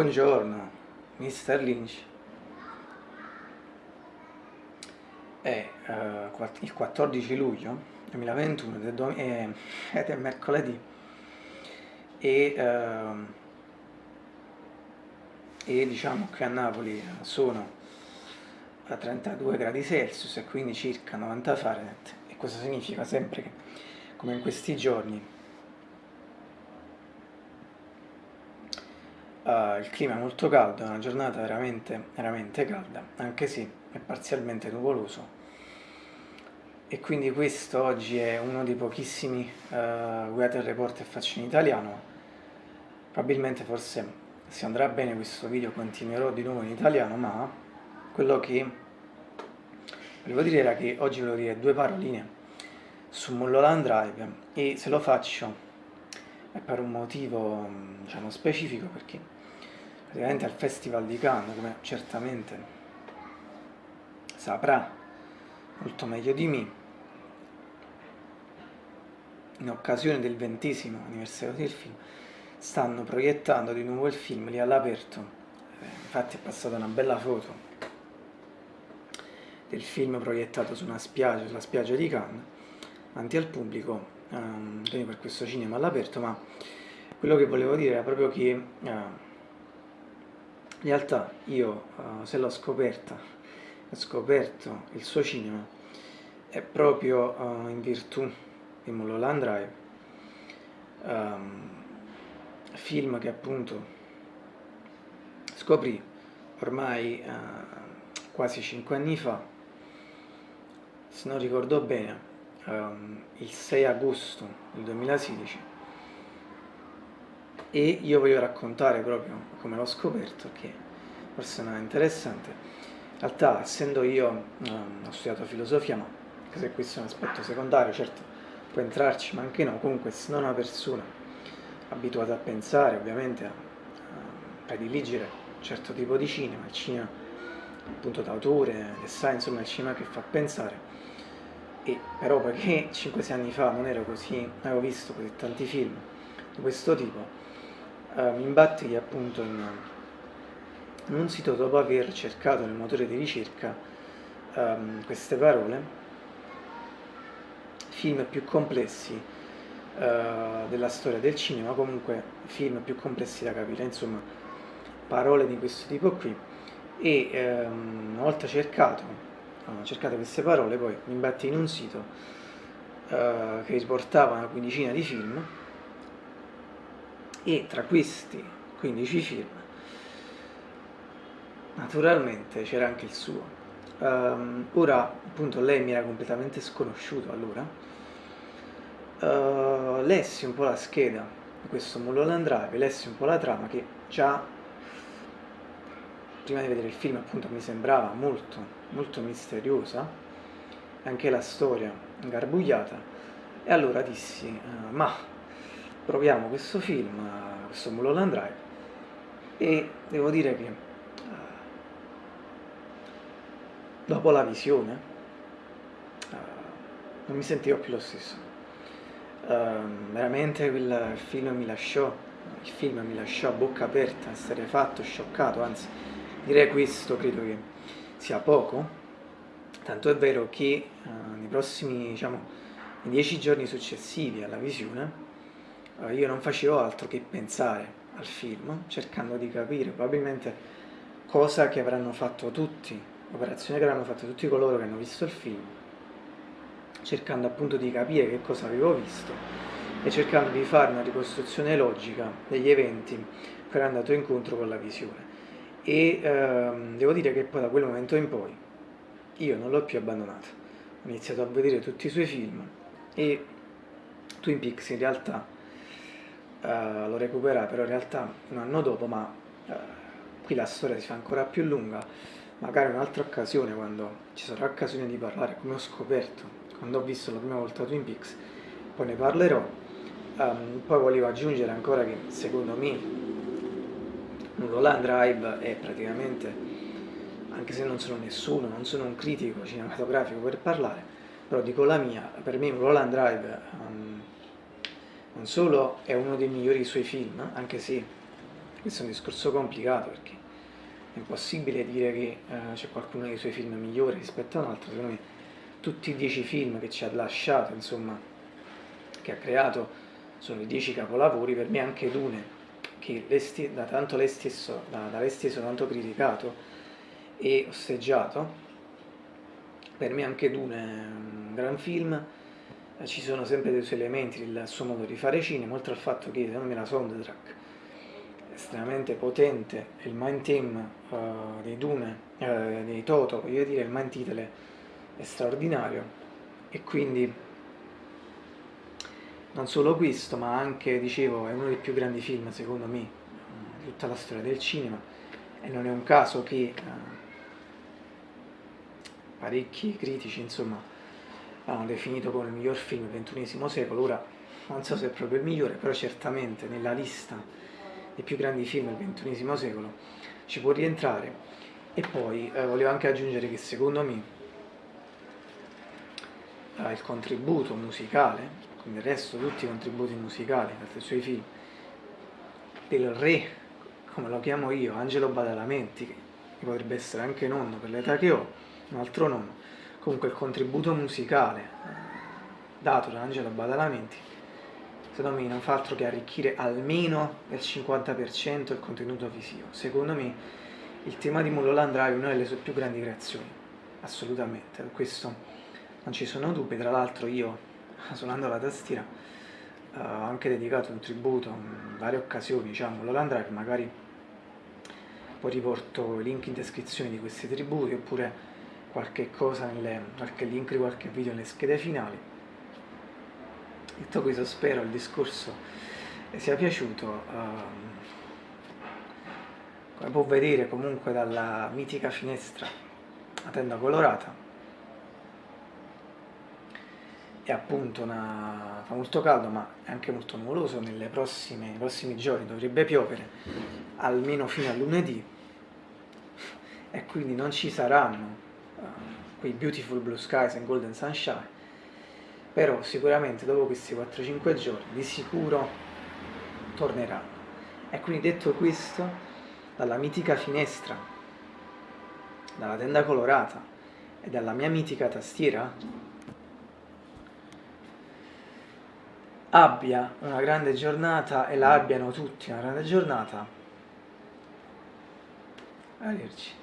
Buongiorno, Mr. Lynch. È uh, il 14 luglio 2021 è, ed è mercoledì e, uh, e diciamo che a Napoli sono a 32 gradi Celsius e quindi circa 90 Fahrenheit e questo significa sempre che come in questi giorni Uh, il clima è molto caldo, è una giornata veramente, veramente calda, anche se è parzialmente nuvoloso. E quindi questo oggi è uno dei pochissimi uh, weather report che faccio in italiano. Probabilmente forse se andrà bene questo video continuerò di nuovo in italiano, ma quello che volevo dire era che oggi volevo dire due paroline su Mulholland Drive e se lo faccio è per un motivo diciamo, specifico perché praticamente al Festival di Cannes, come certamente saprà molto meglio di me, in occasione del ventesimo anniversario del film, stanno proiettando di nuovo il film lì all'aperto, eh, infatti è passata una bella foto del film proiettato su una spiaggia, sulla spiaggia di Cannes, davanti al pubblico, um, per questo cinema all'aperto, ma quello che volevo dire era proprio che uh, in realtà io, uh, se l'ho scoperta, ho scoperto il suo cinema, è proprio uh, in virtù di Mulholland Drive, um, film che appunto scoprì ormai quasi cinque anni fa, se non ricordo bene, um, il 6 agosto del 2016 e io voglio raccontare proprio come l'ho scoperto che forse non è interessante. In realtà essendo io um, ho studiato filosofia ma anche se questo è un aspetto secondario certo può entrarci ma anche no. Comunque se non una persona abituata a pensare ovviamente a, a prediligere un certo tipo di cinema il cinema appunto d'autore che sa insomma il cinema che fa pensare e però perché 5-6 anni fa non ero così, avevo visto così tanti film di questo tipo, eh, mi imbatti appunto in, in, un sito dopo aver cercato nel motore di ricerca ehm, queste parole, film più complessi eh, della storia del cinema, comunque film più complessi da capire, insomma parole di questo tipo qui. E ehm, una volta cercato ho cercato queste parole, poi mi imbatti in un sito uh, che riportava una quindicina di film e tra questi 15 film naturalmente c'era anche il suo. Um, ora appunto lei mi era completamente sconosciuto allora. Uh, lessi un po' la scheda di questo Mulholland Drive, lessi un po' la trama che già prima di vedere il film appunto mi sembrava molto, molto misteriosa, anche la storia ingarbugliata, e allora dissi, uh, ma proviamo questo film, uh, questo Mulholland Drive, e devo dire che uh, dopo la visione non mi sentivo più lo stesso. Ehm, veramente il film mi lasciò, il film mi lasciò a bocca aperta, essere fatto, scioccato, anzi direi questo credo che sia poco, tanto è vero che uh, nei prossimi, diciamo, nei dieci giorni successivi alla visione, uh, io non facevo altro che pensare al film, cercando di capire probabilmente cosa che avranno fatto tutti, operazione che avranno fatto tutti coloro che hanno visto il film, cercando appunto di capire che cosa avevo visto e cercando di fare una ricostruzione logica degli eventi che erano andato incontro con la visione e ehm, devo dire che poi da quel momento in poi io non l'ho più abbandonato, ho iniziato a vedere tutti i suoi film e Twin Peaks in realtà eh, l'ho recuperato, però in realtà un anno dopo, ma eh, qui la storia si fa ancora più lunga, magari un'altra occasione quando ci sarà occasione di parlare, come ho scoperto quando ho visto la prima volta Twin Peaks, poi ne parlerò. Um, poi volevo aggiungere ancora che secondo me Mulholland Drive è praticamente, anche se non sono nessuno, non sono un critico cinematografico per parlare, però dico la mia, per me Mulholland Drive um, non solo è uno dei migliori suoi film, anche se questo è un discorso complicato perché è impossibile dire che uh, c'è qualcuno dei suoi film migliore rispetto a un altro, secondo me tutti i dieci film che ci ha lasciato, insomma, che ha creato, sono i dieci capolavori, per me anche Dune, che da tanto lei stesso, da, da lei stesso tanto criticato e osteggiato, per me anche Dune è un gran film, ci sono sempre dei suoi elementi, il suo modo di fare cinema, oltre al fatto che secondo me la soundtrack estremamente potente, il mind theme uh, dei Dune, uh, dei Toto, voglio dire, il mind title è straordinario e quindi non solo questo, ma anche, dicevo, è uno dei più grandi film, secondo me, di tutta la storia del cinema e non è un caso che uh, parecchi critici, insomma, hanno definito come il miglior film del XXI secolo, ora non so se è proprio il migliore, però certamente nella lista dei più grandi film del XXI secolo, ci può rientrare. E poi eh, volevo anche aggiungere che secondo me eh, il contributo musicale, come il resto tutti i contributi musicali dei suoi film, del re, come lo chiamo io, Angelo Badalamenti, che potrebbe essere anche nonno per l'età che ho, un altro nonno, comunque il contributo musicale eh, dato da Angelo Badalamenti secondo me non fa altro che arricchire almeno del 50% il contenuto visivo. Secondo me il tema di Mulholland Drive è una delle sue più grandi creazioni, assolutamente, per questo non ci sono dubbi, tra l'altro io suonando la tastiera ho anche dedicato un tributo in varie occasioni, diciamo, Mulholland Drive, magari poi riporto i link in descrizione di questi tributi oppure qualche cosa, nelle, qualche link di qualche video nelle schede finali Detto questo spero il discorso sia piaciuto. Um, come può vedere comunque dalla mitica finestra la tenda colorata è appunto una, fa molto caldo ma è anche molto nuvoloso nei prossimi giorni dovrebbe piovere almeno fino a lunedì e quindi non ci saranno uh, quei beautiful blue skies and golden sunshine però sicuramente dopo questi 4-5 giorni di sicuro torneranno. E quindi detto questo, dalla mitica finestra, dalla tenda colorata e dalla mia mitica tastiera, abbia una grande giornata e la abbiano tutti una grande giornata. Arrivederci.